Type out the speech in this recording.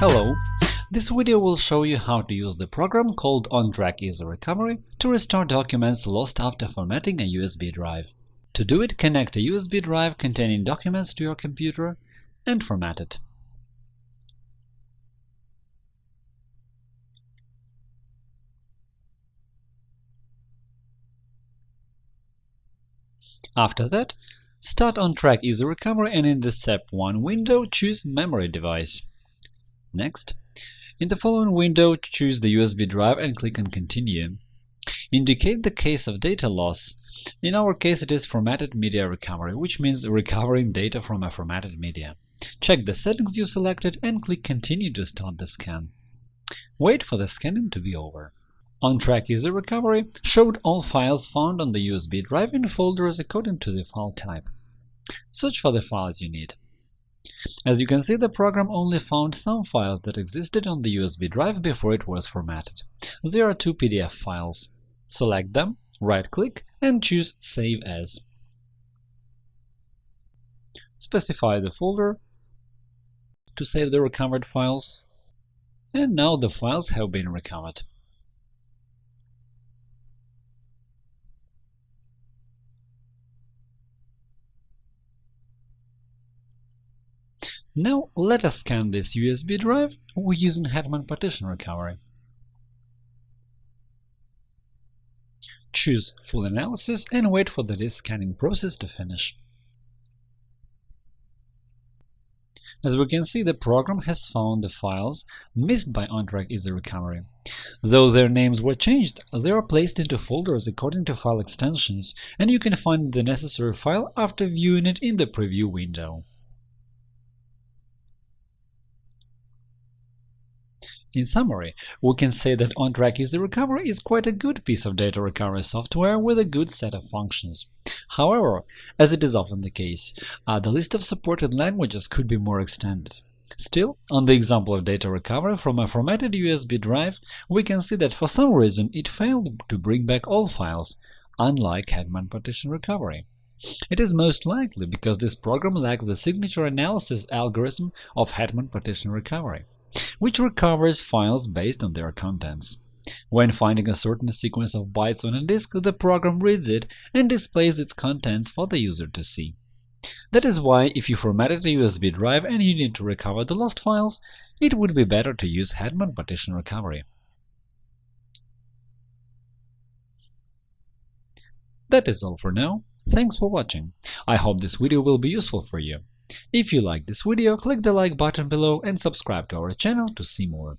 Hello! This video will show you how to use the program called OnTrack Easy Recovery to restore documents lost after formatting a USB drive. To do it, connect a USB drive containing documents to your computer and format it. After that, start OnTrack Easy Recovery and in the Step 1 window choose Memory device. Next, in the following window, choose the USB drive and click on Continue. Indicate the case of data loss. In our case, it is formatted media recovery, which means recovering data from a formatted media. Check the settings you selected and click Continue to start the scan. Wait for the scanning to be over. OnTrack Easy Recovery showed all files found on the USB drive in folders according to the file type. Search for the files you need. As you can see, the program only found some files that existed on the USB drive before it was formatted. There are two PDF files. Select them, right-click, and choose Save As. Specify the folder to save the recovered files, and now the files have been recovered. Now let us scan this USB drive using Hetman Partition Recovery. Choose Full Analysis and wait for the disk scanning process to finish. As we can see, the program has found the files missed by OnTrack Easy Recovery. Though their names were changed, they are placed into folders according to file extensions, and you can find the necessary file after viewing it in the preview window. In summary, we can say that OnTrack Easy Recovery is quite a good piece of data recovery software with a good set of functions. However, as it is often the case, uh, the list of supported languages could be more extended. Still, on the example of data recovery from a formatted USB drive, we can see that for some reason it failed to bring back all files, unlike Hetman Partition Recovery. It is most likely because this program lacks the signature analysis algorithm of Hetman Partition Recovery which recovers files based on their contents. When finding a certain sequence of bytes on a disk, the program reads it and displays its contents for the user to see. That is why, if you formatted a USB drive and you need to recover the lost files, it would be better to use Hetman Partition Recovery. That is all for now. Thanks for watching. I hope this video will be useful for you. If you like this video, click the like button below and subscribe to our channel to see more.